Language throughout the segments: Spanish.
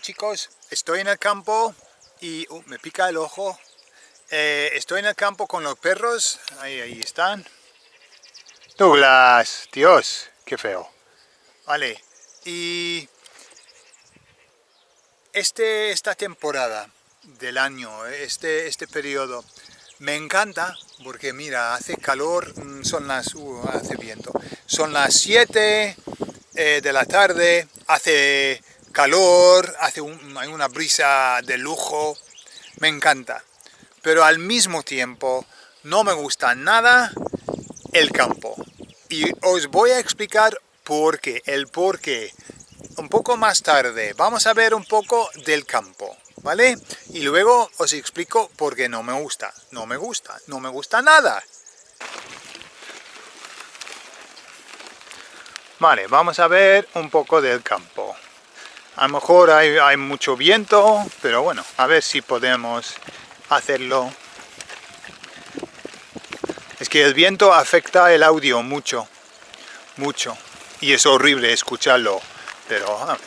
Chicos, estoy en el campo y uh, me pica el ojo. Eh, estoy en el campo con los perros, ahí, ahí están. Douglas, Dios, qué feo. Vale, y este, esta temporada del año, este, este periodo, me encanta porque mira, hace calor, mm, son las, uh, hace viento, son las 7 eh, de la tarde, hace calor, hace hay una brisa de lujo, me encanta. Pero al mismo tiempo no me gusta nada el campo. Y os voy a explicar por qué, el por qué. Un poco más tarde vamos a ver un poco del campo, ¿vale? Y luego os explico por qué no me gusta. No me gusta, no me gusta nada. Vale, vamos a ver un poco del campo. A lo mejor hay, mucho viento, pero bueno, a ver si podemos hacerlo. Es que el viento afecta el audio mucho, mucho. Y es horrible escucharlo, pero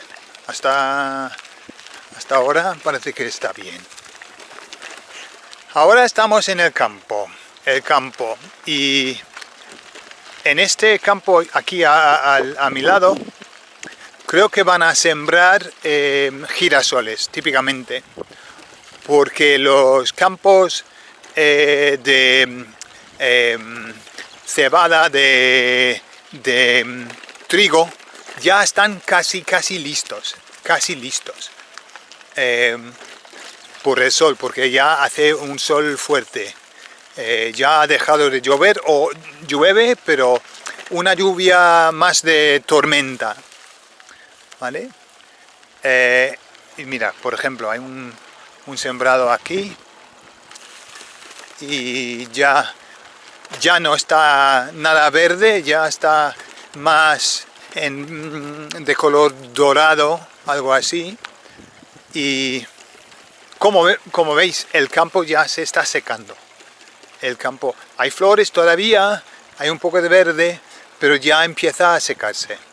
hasta, hasta ahora parece que está bien. Ahora estamos en el campo, el campo, y en este campo aquí a mi lado creo que van a sembrar eh, girasoles, típicamente, porque los campos eh, de em, cebada, de, em, trigo, ya están casi, casi listos, casi listos. Em, por el sol, porque ya hace un sol fuerte. Eh, ya ha dejado de llover, o llueve, pero una lluvia más de tormenta, ¿vale? Eh, y mira, por ejemplo, hay un, sembrado aquí y ya, ya no está nada verde, ya está más de color dorado, algo así. Y como, como veis, el campo ya se está secando. El campo, hay flores todavía, hay un poco de verde, pero ya empieza a secarse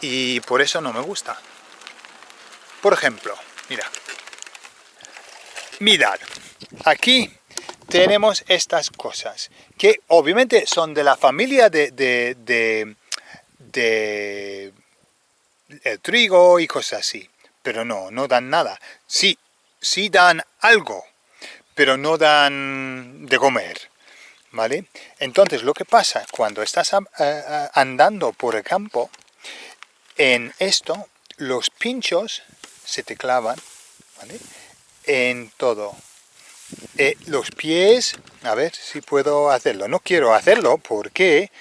y por eso no me gusta. Por ejemplo, mira, mirad, aquí tenemos estas cosas, que obviamente son de la familia de, de, el trigo y cosas así, pero no, no dan nada. Sí, sí dan algo, pero no dan de comer, ¿vale? Entonces lo que pasa cuando estás andando por el campo, en esto, los pinchos se te clavan, En todo. Eh, los pies, a ver si puedo hacerlo. No quiero hacerlo porque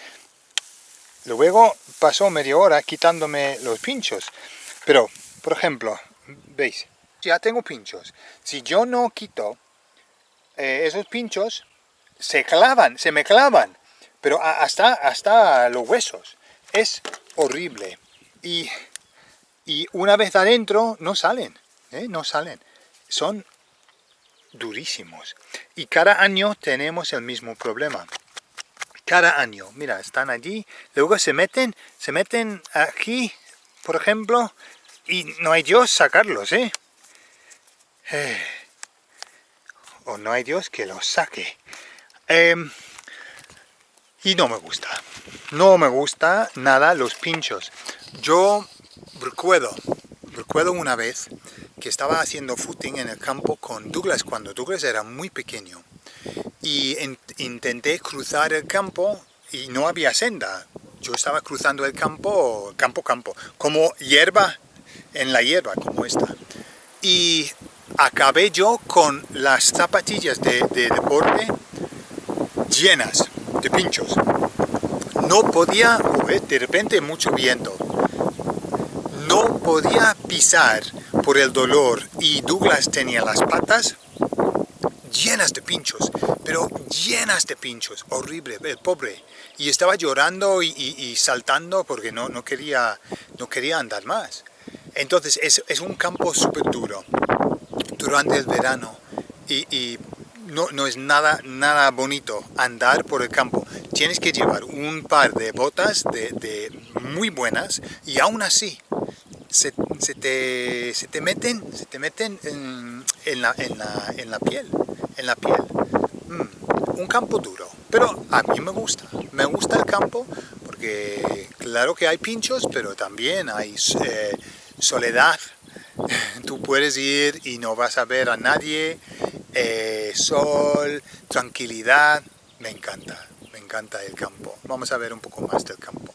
luego pasó media hora quitándome los pinchos. Pero, por ejemplo, ¿veis? Ya tengo pinchos. Si yo no quito eh, esos pinchos, se clavan, se me clavan. Pero hasta, hasta los huesos. Es horrible y, una vez adentro no salen, ¿eh? no salen. Son durísimos. Y cada año tenemos el mismo problema. Cada año, mira, están allí, luego se meten, se meten aquí, por ejemplo, y no hay Dios sacarlos, ¿eh? eh o no hay Dios que los saque. Em, y no me gusta. No me gusta nada los pinchos. Yo recuerdo, recuerdo una vez que estaba haciendo footing en el campo con Douglas cuando Douglas era muy pequeño. Y intenté cruzar el campo y no había senda. Yo estaba cruzando el campo, campo, campo, como hierba en la hierba, como esta. Y acabé yo con las zapatillas de deporte llenas de pinchos. No podía, de repente mucho viento, no podía pisar por el dolor y Douglas tenía las patas llenas de pinchos, pero llenas de pinchos, horrible, el pobre. Y estaba llorando y, saltando porque no, no, quería, no quería andar más. Entonces es, es un campo súper duro durante el verano y, no, no, es nada, nada bonito andar por el campo. Tienes que llevar un par de botas de, muy buenas y aún así se, te, se te meten, se te meten en, la, en, la, piel, en la piel. Mm, un campo duro, pero a mí me gusta, me gusta el campo porque claro que hay pinchos, pero también hay eh, soledad. Tú puedes ir y no vas a ver a nadie, eh, sol, tranquilidad, me encanta, me encanta el campo. Vamos a ver un poco más del campo.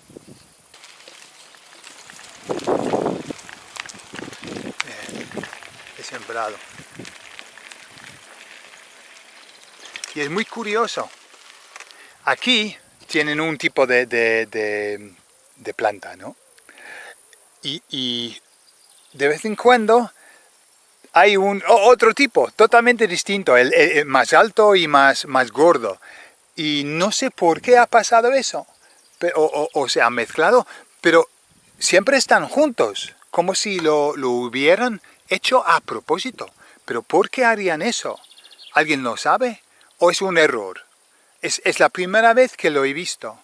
Y es muy curioso. Aquí tienen un tipo de, de, planta, ¿no? Y, de vez en cuando hay un otro tipo, totalmente distinto, el, más alto y más, más gordo. Y no sé por qué ha pasado eso, o, o, se ha mezclado, pero siempre están juntos, como si lo, lo hubieran hecho a propósito. ¿Pero por qué harían eso? ¿Alguien lo sabe? ¿O es un error? Es, la primera vez que lo he visto.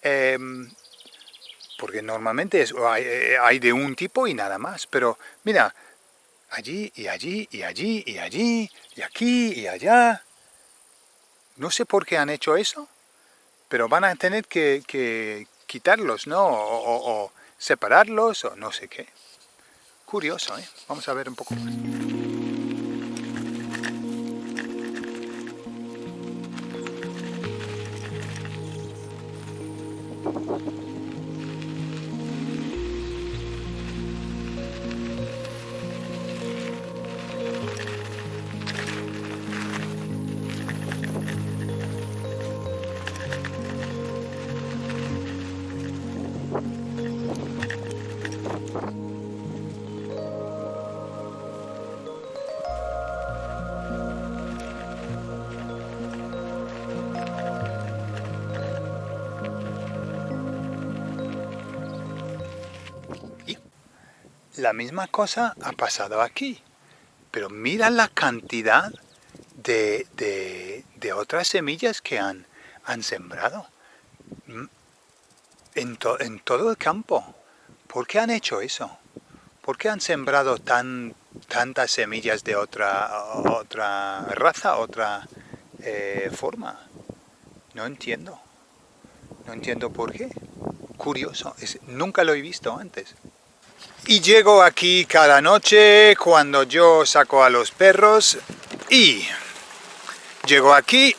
Em, porque normalmente hay, de un tipo y nada más. Pero mira, allí y allí y allí y allí y aquí y allá. No sé por qué han hecho eso, pero van a tener que, quitarlos, ¿no? O, separarlos o no sé qué. Curioso, ¿eh? Vamos a ver un poco más. La misma cosa ha pasado aquí. Pero mira la cantidad de, otras semillas que han, han sembrado mm, en, en, todo el campo. ¿Por qué han hecho eso? ¿Por qué han sembrado tan, tantas semillas de otra, otra raza, otra eh, forma? No entiendo. No entiendo por qué. Curioso. nunca lo he visto antes. Y llego aquí cada noche cuando yo saco a los perros y llego aquí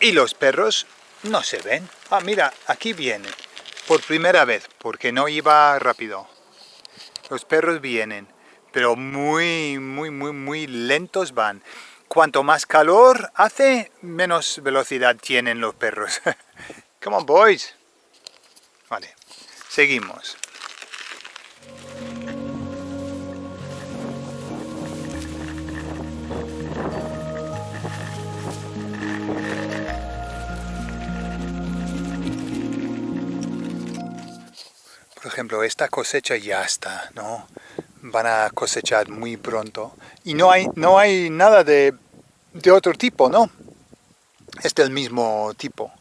y los perros no se ven. Ah, mira, aquí viene. Por primera vez, porque no iba rápido. Los perros vienen, pero muy, muy, muy, muy lentos van. Cuanto más calor hace, menos velocidad tienen los perros. Come on, boys. Vale, seguimos. Ejemplo, esta cosecha ya está, ¿no? Van a cosechar muy pronto. Y no hay, no hay nada de, de otro tipo, ¿no? Es del mismo tipo.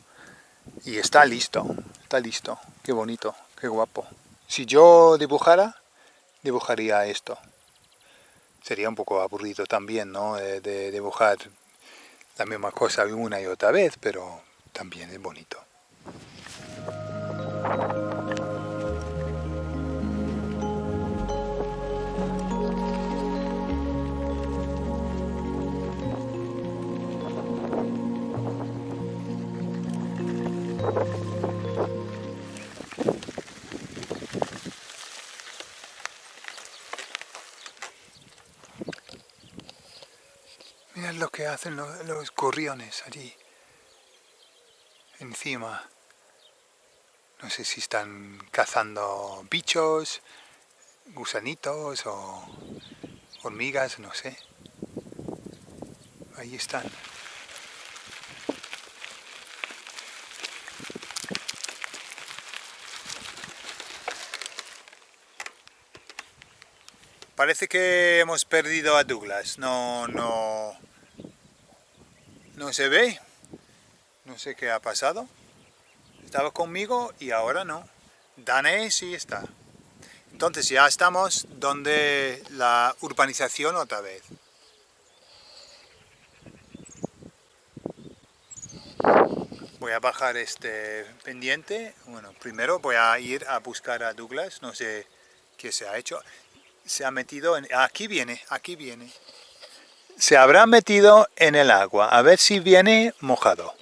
Y está listo, está listo. Qué bonito, qué guapo. Si yo dibujara, dibujaría esto. Sería un poco aburrido también, ¿no? de dibujar la misma cosa una y otra vez, pero también es bonito. Mirad lo que hacen los, los gorriones allí, encima. No sé si están cazando bichos, gusanitos o hormigas, no sé. Ahí están. Parece que hemos perdido a Douglas. No, no... No se ve. No sé qué ha pasado. Estaba conmigo y ahora no. Dane sí está. Entonces ya estamos donde la urbanización otra vez. Voy a bajar este pendiente. Bueno, primero voy a ir a buscar a Douglas, no sé qué se ha hecho. Se ha metido en... Aquí viene, aquí viene. Se habrá metido en el agua, a ver si viene mojado.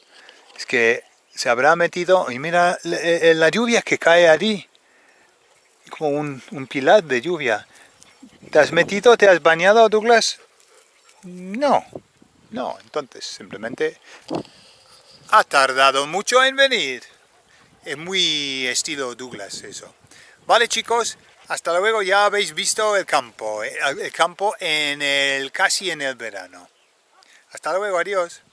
Es que se habrá metido... Y mira eh, la lluvia que cae allí. Como un, un pilar de lluvia. ¿Te has metido, te has bañado, Douglas? No, no, entonces simplemente ha tardado mucho en venir. Es muy estilo Douglas eso. Vale chicos, hasta luego, ya habéis visto el campo, eh, el campo en el casi en el verano. Hasta luego, adiós.